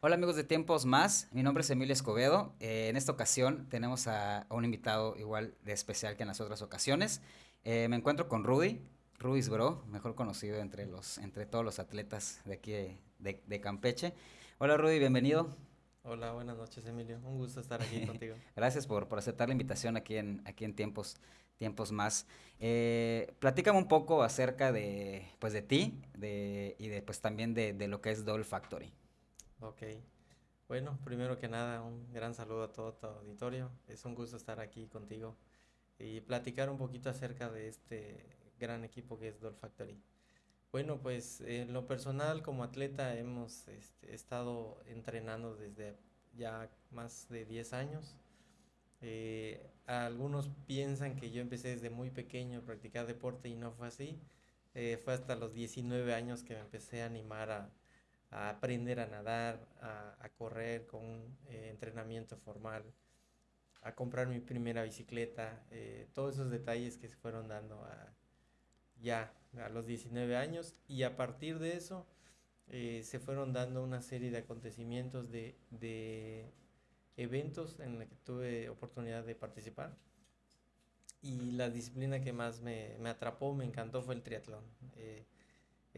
Hola amigos de Tiempos Más, mi nombre es Emilio Escobedo. Eh, en esta ocasión tenemos a, a un invitado igual de especial que en las otras ocasiones. Eh, me encuentro con Rudy, Rudy's Bro, mejor conocido entre, los, entre todos los atletas de aquí de, de- de Campeche. Hola Rudy, bienvenido. Hola, buenas noches, Emilio. Un gusto estar aquí contigo. Gracias por, por aceptar la invitación aquí en, aquí en Tiempos, Tiempos Más. Eh, platícame un poco acerca de, pues, de ti de, y de, pues, también de, de lo que es Doll Factory. Ok. Bueno, primero que nada, un gran saludo a todo tu auditorio. Es un gusto estar aquí contigo y platicar un poquito acerca de este gran equipo que es Doll Factory. Bueno, pues en lo personal, como atleta, hemos este, estado entrenando desde ya más de 10 años. Eh, algunos piensan que yo empecé desde muy pequeño a practicar deporte y no fue así. Eh, fue hasta los 19 años que me empecé a animar a, a aprender a nadar, a, a correr con eh, entrenamiento formal, a comprar mi primera bicicleta, eh, todos esos detalles que se fueron dando a, ya a los 19 años y a partir de eso eh, se fueron dando una serie de acontecimientos de, de eventos en los que tuve oportunidad de participar y la disciplina que más me, me atrapó, me encantó fue el triatlón. Eh,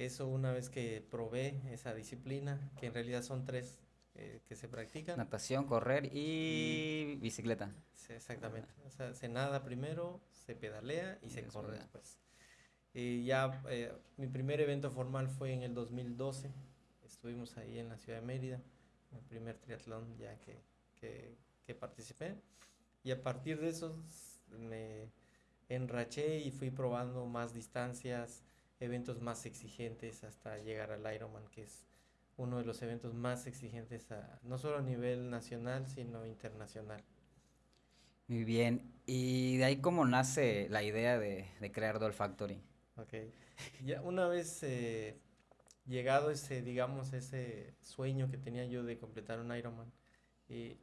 eso una vez que probé esa disciplina, que en realidad son tres eh, que se practican. Natación, correr y bicicleta. Sí, exactamente. O sea, se nada primero, se pedalea y Y se corre ya. después. Y ya eh, mi primer evento formal fue en el 2012. Estuvimos ahí en la ciudad de Mérida, el primer triatlón ya que, que, que participé. Y a partir de eso me enraché y fui probando más distancias, eventos más exigentes hasta llegar al Ironman, que es uno de los eventos más exigentes a- no solo a nivel nacional, sino internacional. Muy bien. ¿Y de ahí cómo nace la idea de, de crear Doll Factory? Ok. Ya una vez eh, llegado ese, digamos, ese sueño que tenía yo de completar un Ironman, eh,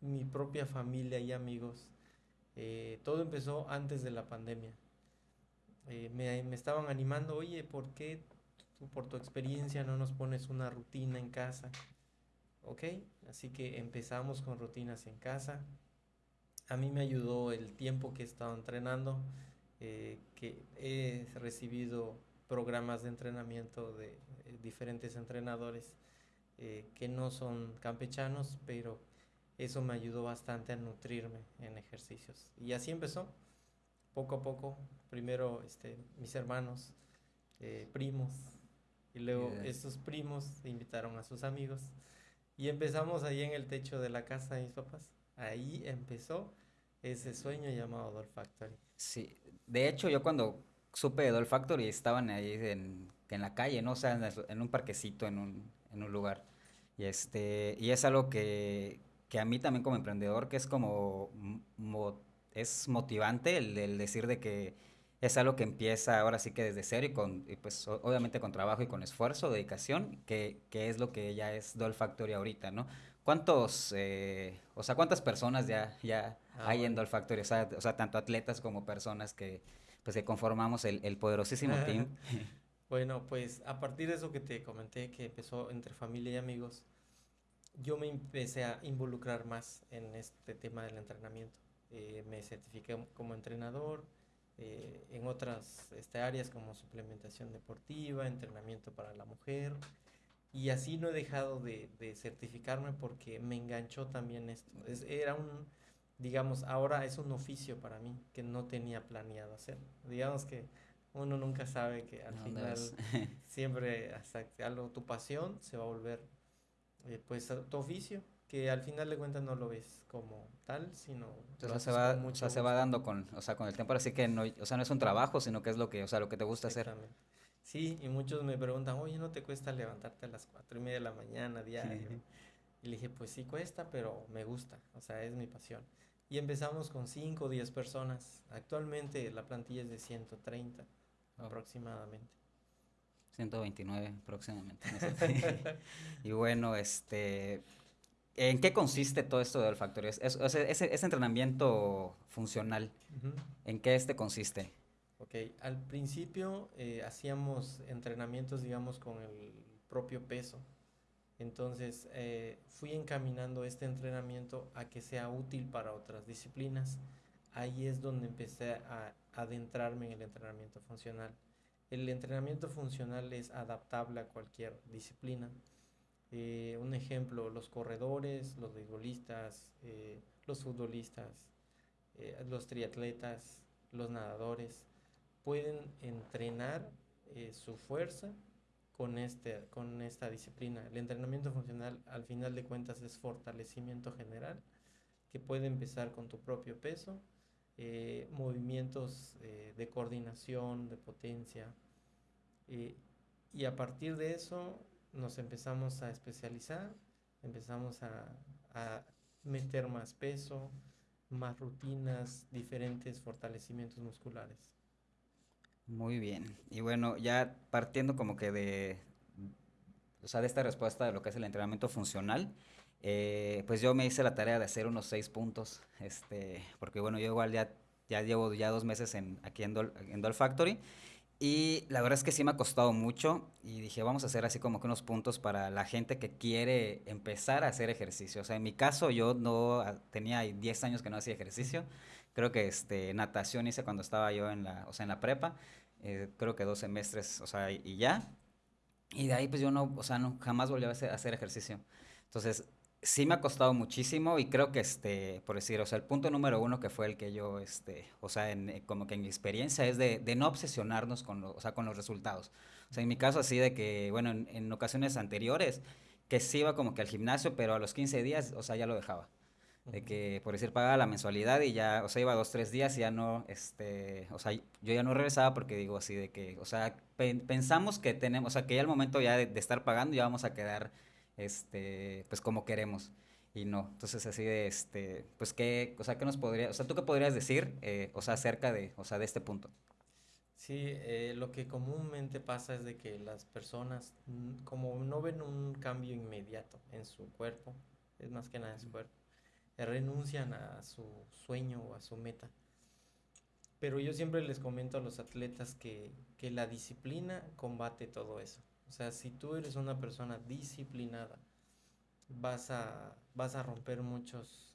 mi propia familia y amigos, eh, todo empezó antes de la pandemia. Eh, me, me estaban animando, oye, ¿por qué por tu experiencia no nos pones una rutina en casa? Ok, así que empezamos con rutinas en casa. A mí me ayudó el tiempo que he estado entrenando, eh, que he recibido programas de entrenamiento de eh, diferentes entrenadores que no son campechanos, pero eso me ayudó bastante a nutrirme en ejercicios. Y así empezó, poco a poco. Primero este, mis hermanos, eh, primos, y luego Ya. estos primos invitaron a sus amigos. Y empezamos ahí en el techo de la casa de mis papás. Ahí empezó ese sueño llamado Doll Factory. Sí, de hecho yo cuando supe de Doll Factory estaban ahí en, en la calle, ¿no? O sea, en, un parquecito, en un, en un lugar. Y este, y es algo que, que a mí también como emprendedor, que es como, mo- es motivante el, el decir de que es algo que empieza ahora sí que desde cero y con, y pues obviamente con trabajo y con esfuerzo, dedicación, que, que es lo que ya es Doll Factory ahorita, ¿no? ¿Cuántos, eh, o sea, cuántas personas ya, ya Ah, hay en. Doll Factory? O sea, o sea, tanto atletas como personas que, pues, que conformamos el, el poderosísimo team. Bueno, pues a partir de eso que te comenté, que empezó entre familia y amigos, yo me empecé a involucrar más en este tema del entrenamiento. Eh, me certifiqué como entrenador eh, en otras este, áreas como suplementación deportiva, entrenamiento para la mujer. Y así no he dejado de, de certificarme porque me enganchó también esto. Es- era un, digamos, ahora es un oficio para mí que no tenía planeado hacer. Digamos que uno nunca sabe que al ¿A dónde final siempre hasta que algo, tu pasión se va a volver eh, pues tu oficio, que al final de cuentas no lo ves como tal, sino sea, se va, o sea, se va dando con, o sea, con el tiempo, así que no, o sea, no es un trabajo, sino que es lo que, o sea, lo que te gusta hacer. Exactamente. Sí, y muchos me preguntan, oye, ¿no te cuesta levantarte a las cuatro y media de la mañana diario? Y le dije, pues sí cuesta, pero me gusta, o sea, es mi pasión. Y empezamos con 5 o 10 personas. Actualmente la plantilla es de 130 Oh. aproximadamente. 129 próximamente. no sé. Y bueno, este, ¿en qué consiste todo esto de Doll Factory? Es, es- sea, ese, ese entrenamiento funcional, Ujú. ¿en qué este consiste? Ok, al principio eh, hacíamos entrenamientos, digamos, con el propio peso. Entonces eh, fui encaminando este entrenamiento a que sea útil para otras disciplinas. Ahí es donde empecé a adentrarme en el entrenamiento funcional. El entrenamiento funcional es adaptable a cualquier disciplina. Eh, un ejemplo, los corredores, los beisbolistas, eh, los futbolistas, los triatletas, los nadadores, pueden entrenar su fuerza con, este, con esta disciplina. El entrenamiento funcional, al final de cuentas, es fortalecimiento general, que puede empezar con tu propio peso, eh, movimientos eh, de coordinación, de potencia, eh, y a partir de eso nos empezamos a especializar, empezamos a, a meter más peso, más rutinas, diferentes fortalecimientos musculares. Muy bien. Y bueno, ya partiendo como que de, o sea, de esta respuesta de lo que es el entrenamiento funcional, eh, pues yo me hice la tarea de hacer unos seis puntos, este, porque bueno, yo igual ya, ya llevo ya dos meses en, aquí en Doll, en Factory y la verdad es que sí me ha costado mucho y dije, vamos a hacer así como que unos puntos para la gente que quiere empezar a hacer ejercicio. O sea, en mi caso yo no ah, tenía 10 años que no hacía ejercicio. Creo que este, natación hice cuando estaba yo en la, o sea, en la prepa. Eh, creo que dos semestres, o sea, y, ya. Y de ahí pues yo no, o sea, no, jamás volví a hacer, ejercicio. Entonces, sí me ha costado muchísimo y creo que, este, por decir, o sea, el punto número uno que fue el que yo, este, o sea, en, eh, como que en mi experiencia es de, de no obsesionarnos con, o sea, con los resultados. O sea, en mi caso así de que, bueno, en, en ocasiones anteriores, que sí iba como que al gimnasio, pero a los 15 días, o sea, ya lo dejaba de que por decir pagaba la mensualidad y ya, o sea, iba dos, tres días y ya no, este, o sea, yo ya no regresaba porque digo así de que, o sea, pensamos que tenemos, o sea, que ya el momento ya de, estar pagando ya vamos a quedar, este, pues como queremos y no, entonces así de, este, pues qué, o sea, qué nos podría, o sea, tú qué podrías decir, eh, o sea, acerca de, o sea, de este punto. Sí, eh, lo que comúnmente pasa es de que las personas, como no ven un cambio inmediato en su cuerpo, es más que nada en su cuerpo, renuncian a su sueño o a su meta. Pero yo siempre les comento a los atletas que, la disciplina combate todo eso. O sea, si tú eres una persona disciplinada, vas a, vas a romper muchos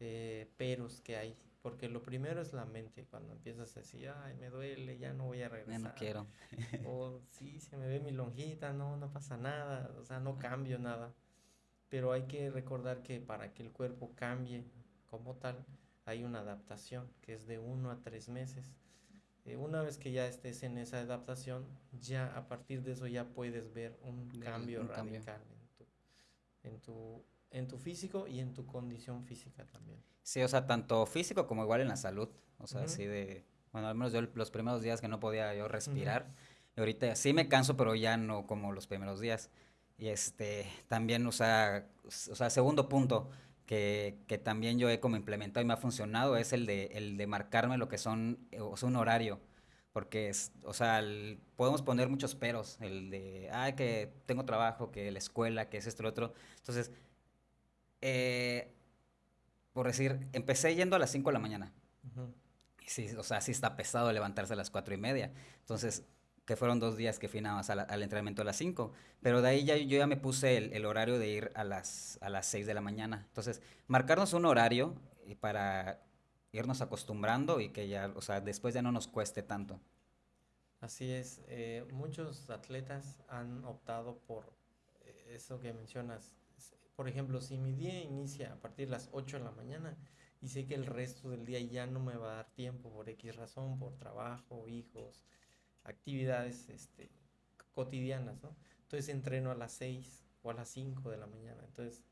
eh, peros que hay. Porque lo primero es la mente. Cuando empiezas a decir, ay, me duele, ya no voy a regresar. no quiero. o sí, se me ve mi lonjita, no, no pasa nada. O sea, no cambio nada pero hay que recordar que para que el cuerpo cambie como tal, hay una adaptación que es de uno a tres meses. Eh, una vez que ya estés en esa adaptación, ya a partir de eso ya puedes ver un cambio radical En, tu, en, tu, físico y en tu condición física también. Sí, o sea, tanto físico como igual en la salud. O sea, así de, bueno, al menos yo los primeros días que no podía yo respirar, y ahorita sí me canso, pero ya no como los primeros días. Y este, también, o sea, o sea segundo punto que, que, también yo he como implementado y me ha funcionado es el de, el de marcarme lo que son, eh, o sea, un horario. Porque, es, o sea, podemos poner muchos peros, el de, ah, que tengo trabajo, que la escuela, que es esto, lo otro. Entonces, eh, por decir, empecé yendo a las 5 de la mañana. y sí, o sea, sí está pesado levantarse a las 4 y media. Entonces, que fueron dos días que fui nada más al, entrenamiento a las 5, pero de ahí ya, yo ya me puse el, horario de ir a las, a las 6 de la mañana. Entonces, marcarnos un horario y para irnos acostumbrando y que ya, o sea, después ya no nos cueste tanto. Así es, eh, muchos atletas han optado por eh, eso que mencionas. Por ejemplo, si mi día inicia a partir de las 8 de la mañana y sé que el resto del día ya no me va a dar tiempo por X razón, por trabajo, hijos, actividades este, cotidianas, ¿no? Entonces entreno a las 6 o a las 5 de la mañana. Entonces,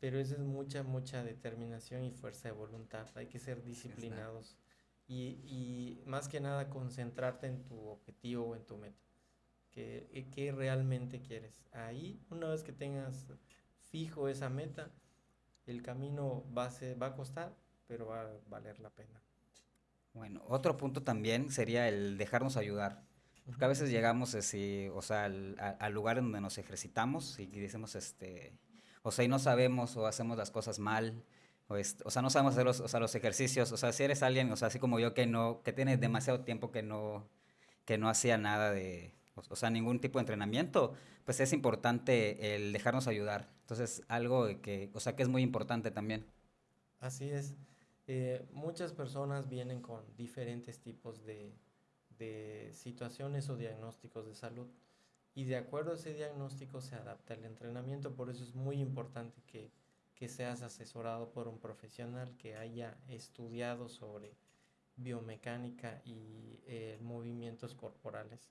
pero eso es mucha, mucha determinación y fuerza de voluntad. Hay que ser disciplinados y, y más que nada concentrarte en tu objetivo o en tu meta. ¿Qué, eh, qué realmente quieres? Ahí, una vez que tengas fijo esa meta, el camino va a, ser, va a costar, pero va a valer la pena. Bueno, otro punto también sería el dejarnos ayudar. Porque a veces llegamos así, o sea, al, lugar en donde nos ejercitamos y decimos, este, o sea, y no sabemos o hacemos las cosas mal, o, o sea, no sabemos hacer los, o sea, los ejercicios. O sea, si eres alguien, o sea, así como yo que no, que tiene demasiado tiempo que no, que no hacía nada de, o, sea, ningún tipo de entrenamiento, pues es importante el dejarnos ayudar. Entonces, algo que, o sea, que es muy importante también. Así es. Eh, muchas personas vienen con diferentes tipos de, de situaciones o diagnósticos de salud y de acuerdo a ese diagnóstico se adapta el entrenamiento. Por eso es muy importante que, que seas asesorado por un profesional que haya estudiado sobre biomecánica y eh, movimientos corporales.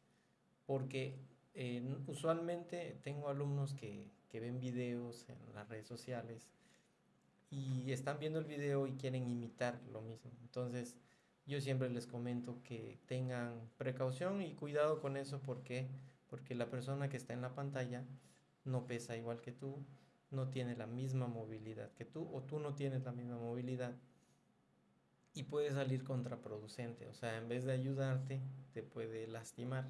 Porque eh, usualmente tengo alumnos que, que ven videos en las redes sociales y están viendo el video y quieren imitar lo mismo. Entonces, yo siempre les comento que tengan precaución y cuidado con eso porque porque la persona que está en la pantalla no pesa igual que tú, no tiene la misma movilidad que tú o tú no tienes la misma movilidad y puede salir contraproducente, o sea, en vez de ayudarte, te puede lastimar.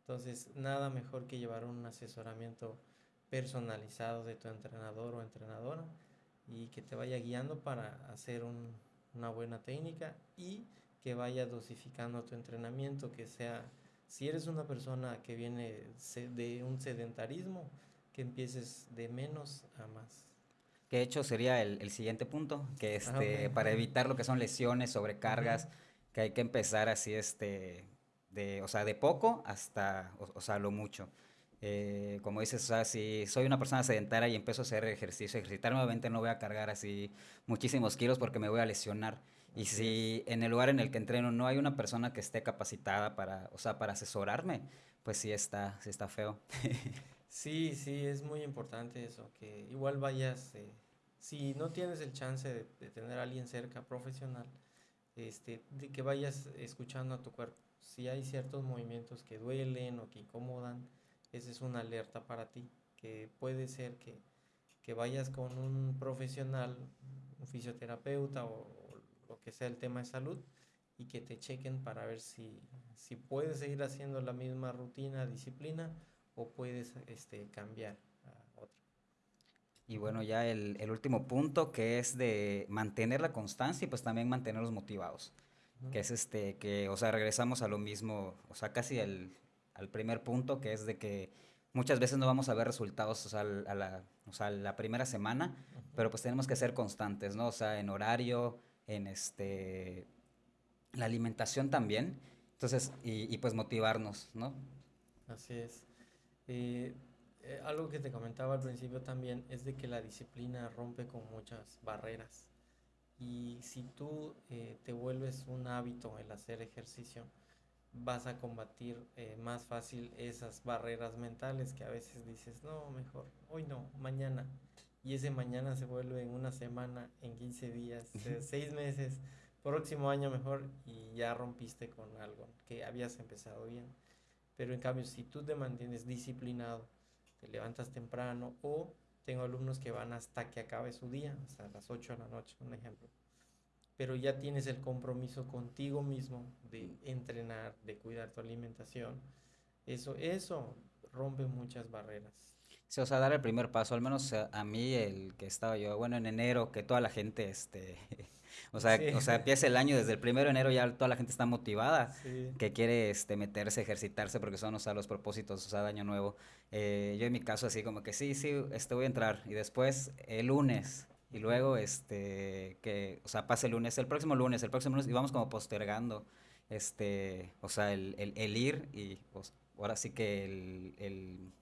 Entonces, nada mejor que llevar un asesoramiento personalizado de tu entrenador o entrenadora y que te vaya guiando para hacer una buena técnica y que vaya dosificando tu entrenamiento, que sea si eres una persona que viene de un sedentarismo, que empieces de menos a más. Que de hecho sería el, siguiente punto, que ah, este, para evitar lo que son lesiones, sobrecargas, que hay que empezar así, este, de, o sea, de poco hasta, o, sea, lo mucho. Eh, como dices, o sea, si soy una persona sedentaria y empiezo a hacer ejercicio, ejercitar nuevamente no voy a cargar así muchísimos kilos porque me voy a lesionar. Y si en el lugar en el que entreno no hay una persona que esté capacitada para, o sea, para asesorarme, pues sí está, sí está feo. sí, sí, es muy importante eso, que igual vayas, eh, si no tienes el chance de, tener a alguien cerca, profesional, este, de que vayas escuchando a tu cuerpo. Si hay ciertos movimientos que duelen o que incomodan, esa es una alerta para ti, que puede ser que, que vayas con un profesional, un fisioterapeuta o, lo que sea el tema de salud y que te chequen para ver si, si puedes seguir haciendo la misma rutina, disciplina o puedes este, cambiar a otra. Y bueno, ya el, el, último punto que es de mantener la constancia y pues también mantenerlos motivados. Que es este, que, o sea, regresamos a lo mismo, o sea, casi al, al primer punto, que es de que muchas veces no vamos a ver resultados, o sea, a la, o sea, la primera semana, pero pues tenemos que ser constantes, ¿no? O sea, en horario, en este, la alimentación también. Entonces, y, pues motivarnos, ¿no? Así es. Eh, eh, algo que te comentaba al principio también es de que la disciplina rompe con muchas barreras. Y si tú eh, te vuelves un hábito el hacer ejercicio, vas a combatir más fácil esas barreras mentales que a veces dices, no, mejor, hoy no, mañana y ese mañana se vuelve en una semana, en 15 días, seis meses, próximo año mejor y ya rompiste con algo que habías empezado bien. Pero en cambio, si tú te mantienes disciplinado, te levantas temprano o tengo alumnos que van hasta que acabe su día, hasta las 8 de la noche, un ejemplo. Pero ya tienes el compromiso contigo mismo de entrenar, de cuidar tu alimentación. Eso, eso rompe muchas barreras. Sí, o sea, dar el primer paso, al menos a, mí, el que estaba yo, bueno, en enero, que toda la gente, este, o sea, o sea, empieza el año, desde el primero de enero ya toda la gente está motivada, que quiere, este, meterse, ejercitarse, porque son, o sea, los propósitos, o sea, de año nuevo. Eh, yo en mi caso, así como que sí, sí, este, voy a entrar, y después, el lunes, y luego, este, que, o sea, pasa el lunes, el próximo lunes, el próximo lunes, y vamos como postergando, este, o sea, el, el, el ir, y pues, ahora sí que el, el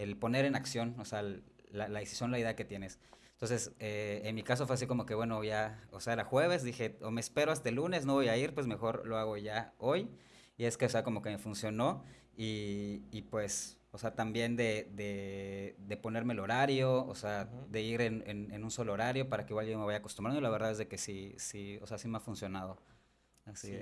el poner en acción, o sea, la, la decisión, la idea que tienes. Entonces, eh, en mi caso fue así como que, bueno, ya, o sea, era jueves, dije, o me espero hasta el lunes, no voy a ir, pues mejor lo hago ya hoy. Y es que, o sea, como que me funcionó y, y pues, o sea, también de, de, de, ponerme el horario, o sea, de ir en, en, un solo horario para que igual yo me vaya acostumbrando. Y la verdad es de que sí, sí, o sea, sí me ha funcionado. Así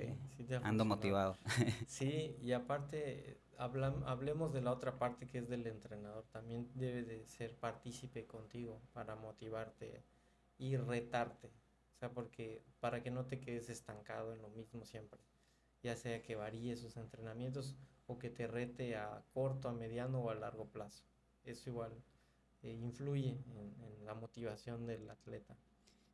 ando motivado. Sí, y aparte hablemos de la otra parte que es del entrenador. También debe de ser partícipe contigo para motivarte y retarte. O sea, porque para que no te quedes estancado en lo mismo siempre. Ya sea que varíe sus entrenamientos o que te rete a corto, a mediano o a largo plazo. Eso igual eh, influye en, la motivación del atleta.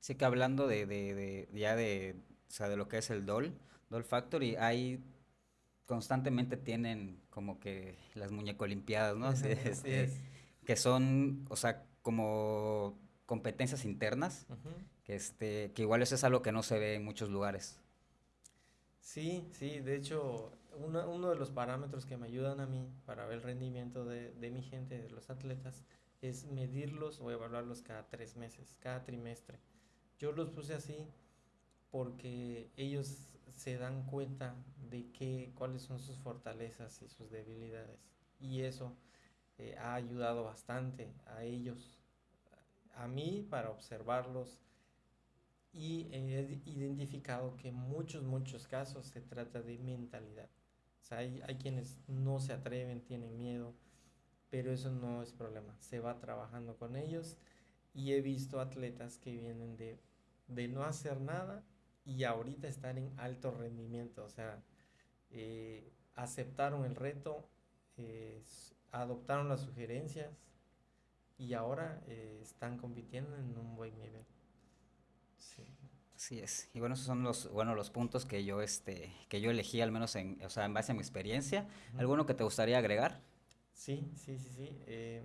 Sí que hablando de, de, de, ya de, o sea, de lo que es el DOL, DOL Factory, hay constantemente tienen como que las muñeco limpiadas, ¿no? Este, que son, o sea, como competencias internas, que, este, que igual eso es algo que no se ve en muchos lugares. Sí, sí, de hecho, uno de los parámetros que me ayudan a mí para ver el rendimiento de, de mi gente, de los atletas, es medirlos o evaluarlos cada tres meses, cada trimestre. Yo los puse así porque ellos se dan cuenta de que, cuáles son sus fortalezas y sus debilidades. Y eso eh, ha ayudado bastante a ellos, a mí para observarlos. Y he identificado que en muchos, muchos casos se trata de mentalidad. O sea, hay, hay quienes no se atreven, tienen miedo, pero eso no es problema. Se va trabajando con ellos y he visto atletas que vienen de, de no hacer nada y ahorita están en alto rendimiento, o sea, eh, aceptaron el reto, eh, adoptaron las sugerencias y ahora eh, están compitiendo en un buen nivel. Sí. Así es. Y bueno, esos son los, bueno, los puntos que yo, este, que yo elegí, al menos en, o sea, en base a mi experiencia. ¿Alguno que te gustaría agregar? Sí, sí, sí, sí.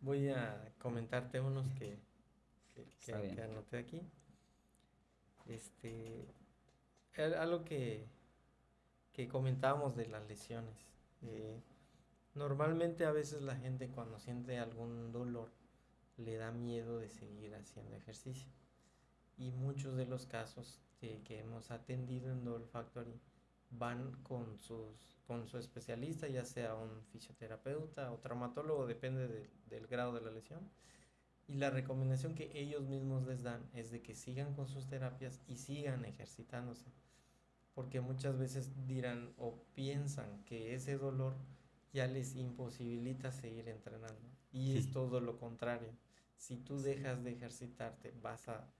voy a comentarte unos que, que anoté aquí. Este, algo que, que comentábamos de las lesiones. Eh, normalmente a veces la gente cuando siente algún dolor le da miedo de seguir haciendo ejercicio. Y muchos de los casos que hemos atendido en Doll Factory van con, sus, con su especialista, ya sea un fisioterapeuta o traumatólogo, depende del grado de la lesión y la recomendación que ellos mismos les dan es de que sigan con sus terapias y sigan ejercitándose. Porque muchas veces dirán o piensan que ese dolor ya les imposibilita seguir entrenando. Y es todo lo contrario. Si tú dejas de ejercitarte, vas a,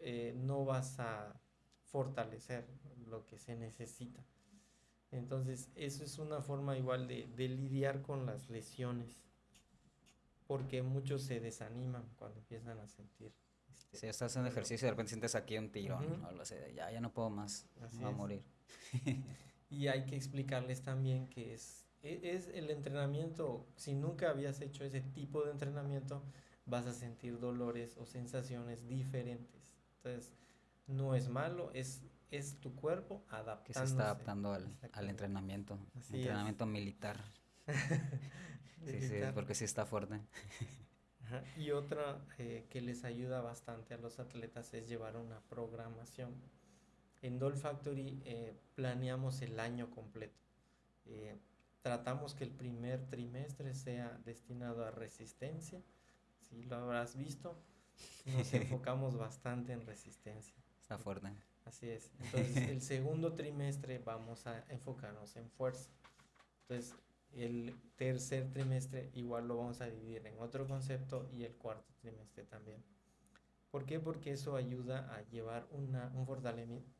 eh, no vas a fortalecer lo que se necesita. Entonces, eso es una forma igual de, de lidiar con las lesiones porque muchos se desaniman cuando empiezan a sentir. Este, si estás haciendo ejercicio y de repente sientes aquí un tirón, o ya, ya no puedo más, Así a morir. y hay que explicarles también que es, e, es el entrenamiento, si nunca habías hecho ese tipo de entrenamiento, vas a sentir dolores o sensaciones diferentes. Entonces, no es malo, es, es tu cuerpo adaptándose. Que se está adaptando al, al entrenamiento, entrenamiento militar. Sí, sí, porque sí está fuerte. Y otra eh, que les ayuda bastante a los atletas es llevar una programación. En Doll Factory eh, planeamos el año completo. Eh, tratamos que el primer trimestre sea destinado a resistencia. Si lo habrás visto, nos enfocamos bastante en resistencia. Está fuerte. Así es. Entonces, el segundo trimestre vamos a enfocarnos en fuerza. Entonces, el tercer trimestre igual lo vamos a dividir en otro concepto y el cuarto trimestre también. ¿Por qué? Porque eso ayuda a llevar una, un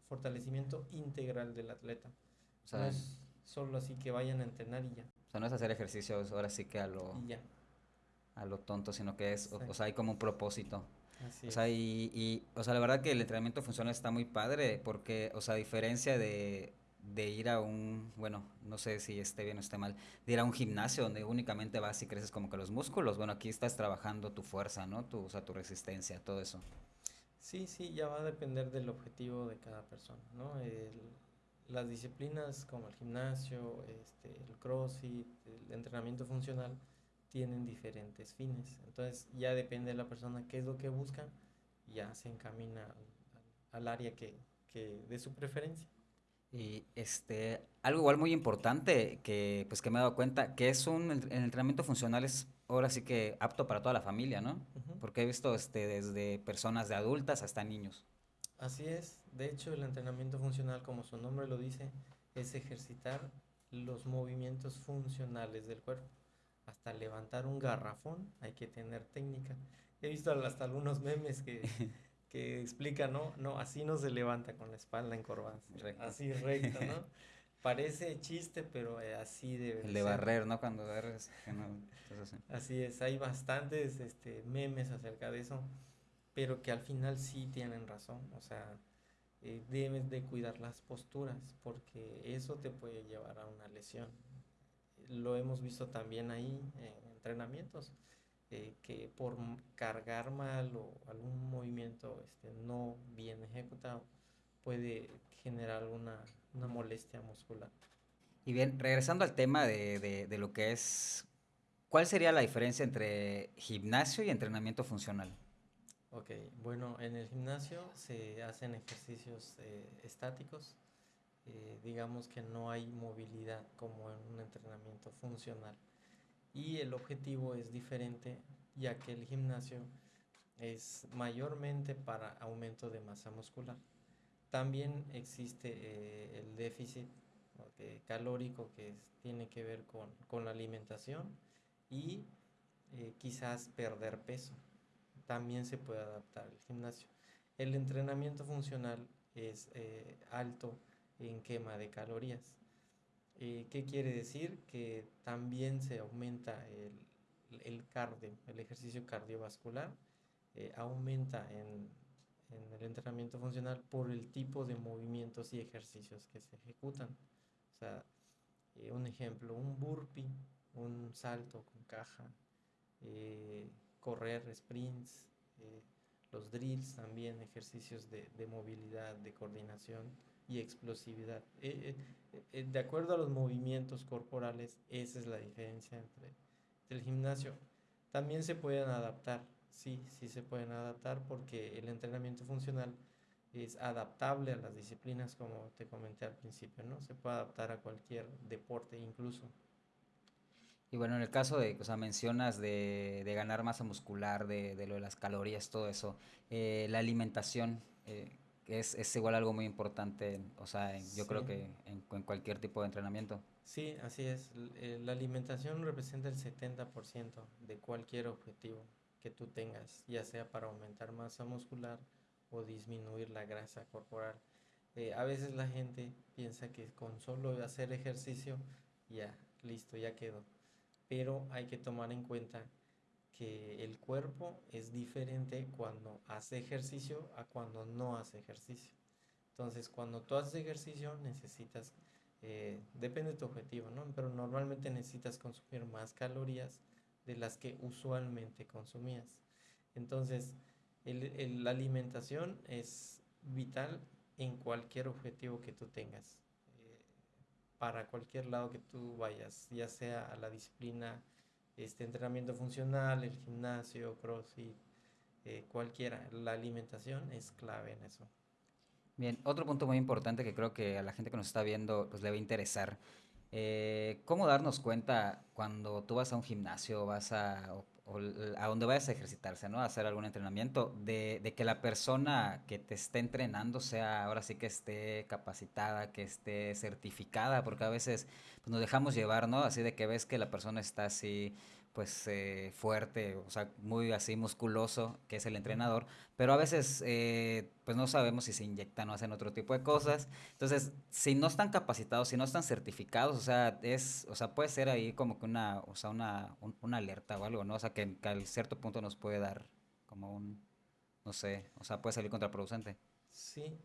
fortalecimiento integral del atleta. O sea, no es solo así que vayan a entrenar y ya. O sea, no es hacer ejercicios ahora sí que a lo, a lo tonto, sino que es, o, sea, hay como un propósito. Así o sea, y, y, o sea, la verdad que el entrenamiento funcional está muy padre porque, o sea, a diferencia de, de ir a un, bueno, no sé si esté bien o esté mal, de ir a un gimnasio donde únicamente vas y creces como que los músculos. Bueno, aquí estás trabajando tu fuerza, ¿no? Tu, o sea, tu resistencia, todo eso. Sí, sí, ya va a depender del objetivo de cada persona, ¿no? las disciplinas como el gimnasio, este, el crossfit, el entrenamiento funcional, tienen diferentes fines. Entonces ya depende de la persona qué es lo que busca, ya se encamina al, área que, que de su preferencia. Y este, algo igual muy importante que, pues, que me he dado cuenta, que es un el entrenamiento funcional es ahora sí que apto para toda la familia, ¿no? Porque he visto este, desde personas de adultas hasta niños. Así es, de hecho el entrenamiento funcional, como su nombre lo dice, es ejercitar los movimientos funcionales del cuerpo. Hasta levantar un garrafón hay que tener técnica. He visto hasta algunos memes que que explica, ¿no? No, así no se levanta con la espalda encorvada, así recta, ¿no? Parece chiste, pero eh, así debe El de barrer, ¿no? Cuando barres, así. es, hay bastantes este, memes acerca de eso, pero que al final sí tienen razón, o sea, eh, debes de cuidar las posturas porque eso te puede llevar a una lesión. Lo hemos visto también ahí en entrenamientos, eh, que por cargar mal o algún movimiento este, no bien ejecutado puede generar una, una molestia muscular. Y bien, regresando al tema de, de, de lo que es, ¿cuál sería la diferencia entre gimnasio y entrenamiento funcional? Ok, bueno, en el gimnasio se hacen ejercicios eh, estáticos, eh, digamos que no hay movilidad como en un entrenamiento funcional. Y el objetivo es diferente, ya que el gimnasio es mayormente para aumento de masa muscular. También existe eh, el déficit calórico que tiene que ver con, con la alimentación y quizás perder peso también se puede adaptar al gimnasio. El entrenamiento funcional es eh, alto en quema de calorías. Eh, ¿Qué quiere decir? Que también se aumenta el, el cardio, el ejercicio cardiovascular, eh, aumenta en, en, el entrenamiento funcional por el tipo de movimientos y ejercicios que se ejecutan. O sea, un ejemplo, un burpee, un salto con caja, correr, sprints, eh, los drills también, ejercicios de, de, movilidad, de coordinación y explosividad. Eh, eh, de acuerdo a los movimientos corporales, esa es la diferencia entre el gimnasio. También se pueden adaptar, sí, sí se pueden adaptar porque el entrenamiento funcional es adaptable a las disciplinas como te comenté al principio, ¿no? Se puede adaptar a cualquier deporte incluso. Y bueno, en el caso de, o sea, mencionas de, de ganar masa muscular, de, de, lo de las calorías, todo eso, eh, la alimentación eh, es, es, igual algo muy importante, o sea, en, yo sí. creo que en, en, cualquier tipo de entrenamiento. Sí, así es. Eh, la alimentación representa el 70% de cualquier objetivo que tú tengas, ya sea para aumentar masa muscular o disminuir la grasa corporal. Eh, a veces la gente piensa que con solo hacer ejercicio, ya, listo, ya quedó pero hay que tomar en cuenta que el cuerpo es diferente cuando hace ejercicio a cuando no hace ejercicio. Entonces, cuando tú haces ejercicio necesitas, eh, depende de tu objetivo, ¿no? Pero normalmente necesitas consumir más calorías de las que usualmente consumías. Entonces, el, el, la alimentación es vital en cualquier objetivo que tú tengas para cualquier lado que tú vayas, ya sea a la disciplina, este entrenamiento funcional, el gimnasio, crossfit, eh, cualquiera. La alimentación es clave en eso. Bien, otro punto muy importante que creo que a la gente que nos está viendo pues le va a interesar. Eh, ¿Cómo darnos cuenta cuando tú vas a un gimnasio, vas a, a donde vayas a ejercitarse, ¿no? A hacer algún entrenamiento, de, de, que la persona que te esté entrenando sea ahora sí que esté capacitada, que esté certificada, porque a veces pues, nos dejamos llevar, ¿no? Así de que ves que la persona está así pues eh, fuerte, o sea, muy así musculoso, que es el entrenador, pero a veces eh, pues no sabemos si se inyectan o hacen otro tipo de cosas. Entonces, si no están capacitados, si no están certificados, o sea, es, o sea, puede ser ahí como que una, o sea, una, un, una alerta o algo, ¿no? O sea, que, que a cierto punto nos puede dar como un, no sé, o sea, puede salir contraproducente. Sí,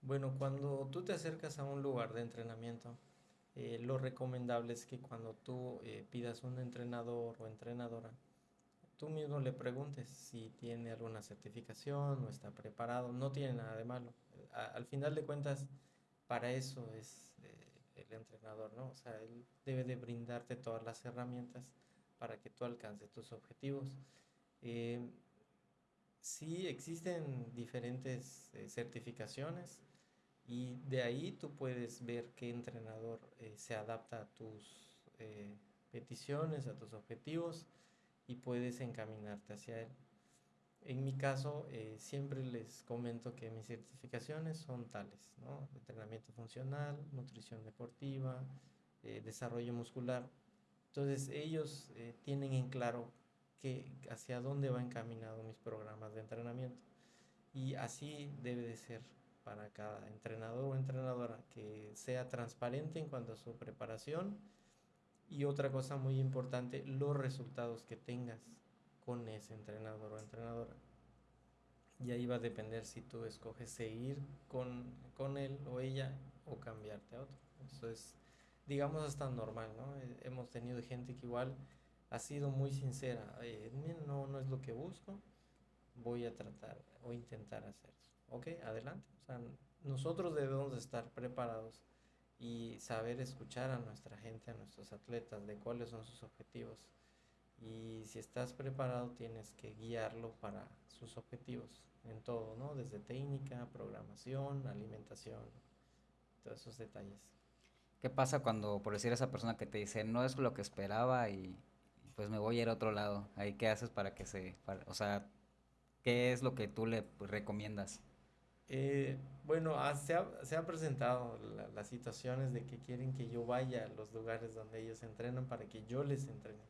bueno, cuando tú te acercas a un lugar de entrenamiento, eh, lo recomendable es que cuando tú eh, pidas un entrenador o entrenadora, tú mismo le preguntes si tiene alguna certificación o está preparado. No tiene nada de malo. Al final de cuentas, para eso es eh, el entrenador, ¿no? O sea, él debe de brindarte todas las herramientas para que tú alcances tus objetivos. Eh, sí existen diferentes certificaciones y de ahí tú puedes ver qué entrenador eh, se adapta a tus eh, peticiones, a tus objetivos y puedes encaminarte hacia él. En mi caso, eh, siempre les comento que mis certificaciones son tales, ¿no? Entrenamiento funcional, nutrición deportiva, eh, desarrollo muscular. Entonces ellos eh, tienen en claro que hacia dónde va encaminado mis programas de entrenamiento. Y así debe de ser para cada entrenador o entrenadora, que sea transparente en cuanto a su preparación y otra cosa muy importante, los resultados que tengas con ese entrenador o entrenadora. Y ahí va a depender si tú escoges seguir con, con él o ella o cambiarte a otro. Eso es, digamos, hasta normal, ¿no? Eh, hemos tenido gente que igual ha sido muy sincera. Eh, no, no es lo que busco, voy a tratar o intentar hacer. Ok, adelante. O sea, nosotros debemos de estar preparados y saber escuchar a nuestra gente, a nuestros atletas, de cuáles son sus objetivos. Y si estás preparado, tienes que guiarlo para sus objetivos en todo, ¿no? Desde técnica, programación, alimentación, todos esos detalles. ¿Qué pasa cuando, por decir, esa persona que te dice, no es lo que esperaba y pues me voy a ir a otro lado? Ahí, ¿qué haces para que se, o sea, qué es lo que tú le recomiendas? Eh, bueno, ah, se, ha, se ha presentado las situaciones de que quieren que yo vaya a los lugares donde ellos entrenan para que yo les entrene.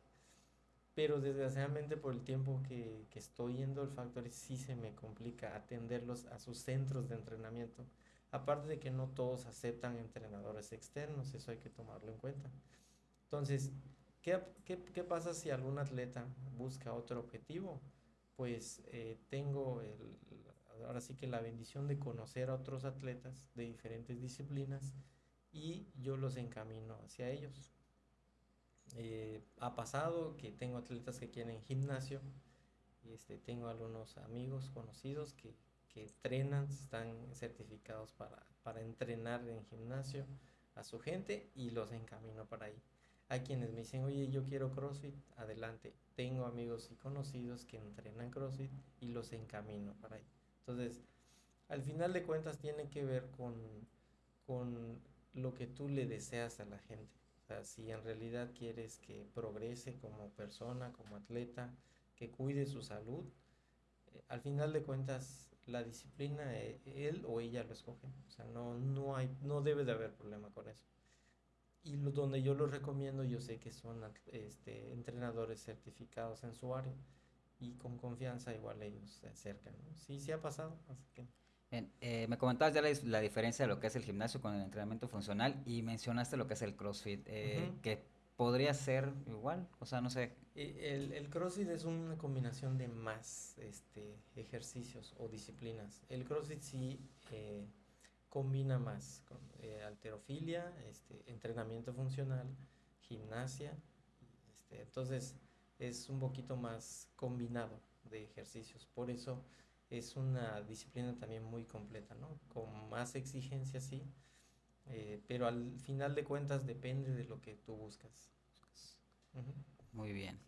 Pero desgraciadamente por el tiempo que, que estoy yendo al Factory sí se me complica atenderlos a sus centros de entrenamiento. Aparte de que no todos aceptan entrenadores externos, eso hay que tomarlo en cuenta. Entonces, ¿qué, qué, qué pasa si algún atleta busca otro objetivo? Pues eh, tengo el, ahora sí que la bendición de conocer a otros atletas de diferentes disciplinas y yo los encamino hacia ellos. Eh, ha pasado que tengo atletas que quieren gimnasio, este, tengo algunos amigos conocidos que, que entrenan, están certificados para, para entrenar en gimnasio a su gente y los encamino para ahí. Hay quienes me dicen, oye, yo quiero CrossFit, adelante. Tengo amigos y conocidos que entrenan CrossFit y los encamino para ahí. Entonces, al final de cuentas tiene que ver con, con lo que tú le deseas a la gente. Si en realidad quieres que progrese como persona, como atleta, que cuide su salud, eh, al final de cuentas la disciplina eh, él o ella lo escoge. O sea, no, no, hay, no debe de haber problema con eso. Y donde yo lo recomiendo, yo sé que son este, entrenadores certificados en su área y con confianza igual ellos se acercan. Sí, sí ha pasado. Así que... Eh, me comentabas ya la, diferencia de lo que es el gimnasio con el entrenamiento funcional y mencionaste lo que es el CrossFit, eh, que podría ser igual, o sea, no sé. El, el, CrossFit es una combinación de más este, ejercicios o disciplinas. El CrossFit sí eh, combina más con alterofilia, este, entrenamiento funcional, gimnasia. Este, entonces, es un poquito más combinado de ejercicios. Por eso es una disciplina también muy completa, ¿no? Con más exigencia, sí, eh, pero al final de cuentas depende de lo que tú buscas. Muy bien.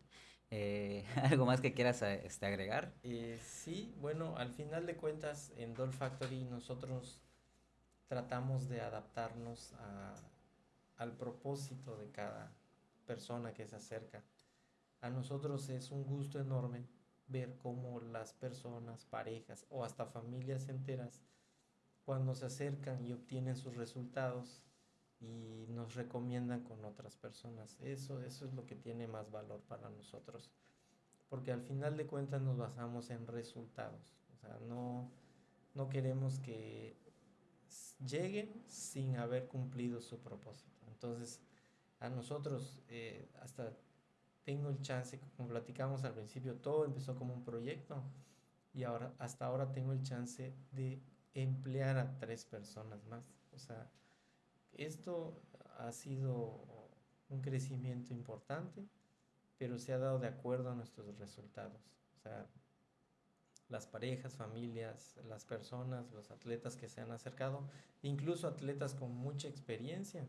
Eh, ¿Algo más que quieras este, agregar? Eh, sí, bueno, al final de cuentas en Doll Factory nosotros tratamos de adaptarnos al propósito de cada persona que se acerca a nosotros es un gusto enorme ver cómo las personas, parejas o hasta familias enteras, cuando se acercan y obtienen sus resultados y nos recomiendan con otras personas. Eso, eso es lo que tiene más valor para nosotros. Porque al final de cuentas nos basamos en resultados. O sea, no, no queremos que lleguen sin haber cumplido su propósito. Entonces, a nosotros, eh, hasta tengo el chance, como platicamos al principio, todo empezó como un proyecto y ahora hasta ahora tengo el chance de emplear a tres personas más. O sea, esto ha sido un crecimiento importante, pero se ha dado de acuerdo a nuestros resultados. O sea, las parejas, familias, las personas, los atletas que se han acercado, incluso atletas con mucha experiencia,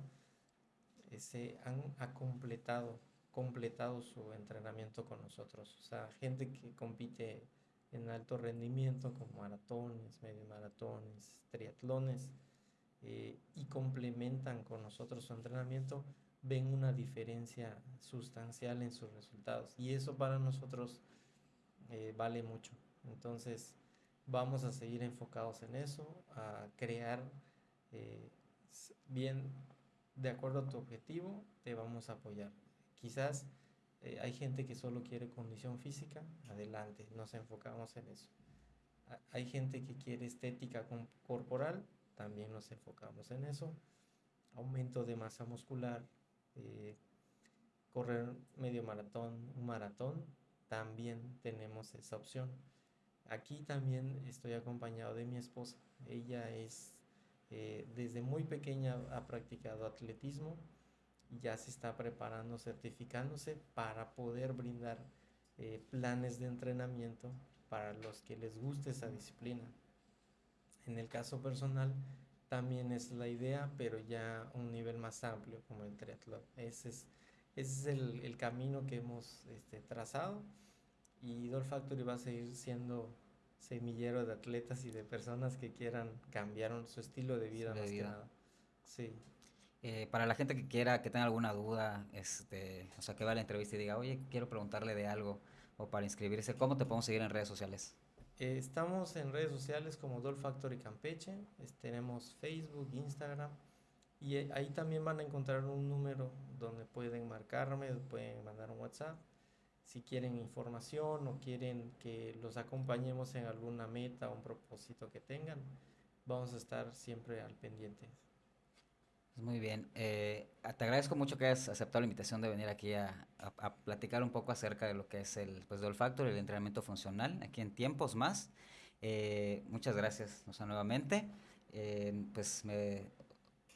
eh, se han completado completado su entrenamiento con nosotros. O sea, gente que compite en alto rendimiento como maratones, medio maratones, triatlones eh, y complementan con nosotros su entrenamiento, ven una diferencia sustancial en sus resultados. Y eso para nosotros eh, vale mucho. Entonces, vamos a seguir enfocados en eso, a crear eh, bien de acuerdo a tu objetivo, te vamos a apoyar. Quizás eh, hay gente que solo quiere condición física, adelante, nos enfocamos en eso. Hay gente que quiere estética corporal, también nos enfocamos en eso. Aumento de masa muscular, eh, correr medio maratón, un maratón, también tenemos esa opción. Aquí también estoy acompañado de mi esposa. Ella es, eh, desde muy pequeña ha practicado atletismo ya se está preparando, certificándose para poder brindar eh, planes de entrenamiento para los que les guste esa disciplina. En el caso personal, también es la idea, pero ya un nivel más amplio como el triatlón. Ese es, ese es el, el camino que hemos este, trazado y Doll Factory va a seguir siendo semillero de atletas y de personas que quieran cambiar su estilo de vida más que nada. Sí. Eh, para la gente que quiera, que tenga alguna duda, este, o sea, que va la entrevista y diga, oye, quiero preguntarle de algo, o para inscribirse, ¿cómo te podemos seguir en redes sociales? Eh, estamos en redes sociales como Doll Factory Campeche, tenemos Facebook, Instagram, y eh, ahí también van a encontrar un número donde pueden marcarme, pueden mandar un WhatsApp si quieren información o quieren que los acompañemos en alguna meta o un propósito que tengan, vamos a estar siempre al pendiente. Muy bien. Eh, te agradezco mucho que hayas aceptado la invitación de venir aquí a, platicar un poco acerca de lo que es el pues, Doll Factor, el entrenamiento funcional, aquí en Tiempos Más. Eh, muchas gracias, nuevamente. Eh, pues, me,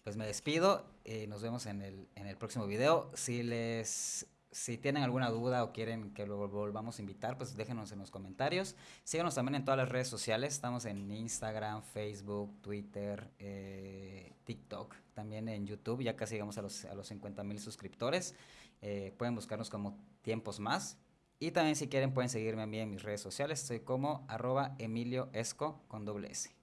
pues me despido. nos vemos en el, en el próximo video. Si les si tienen alguna duda o quieren que lo volvamos a invitar, pues déjenos en los comentarios. Síganos también en todas las redes sociales. Estamos en Instagram, Facebook, Twitter, eh, TikTok, también en YouTube. Ya casi llegamos a los, a los 50 mil suscriptores. Eh, pueden buscarnos como Tiempos Más. Y también si quieren pueden seguirme a mí en mis redes sociales. Soy como arroba Emilio Esco con doble S.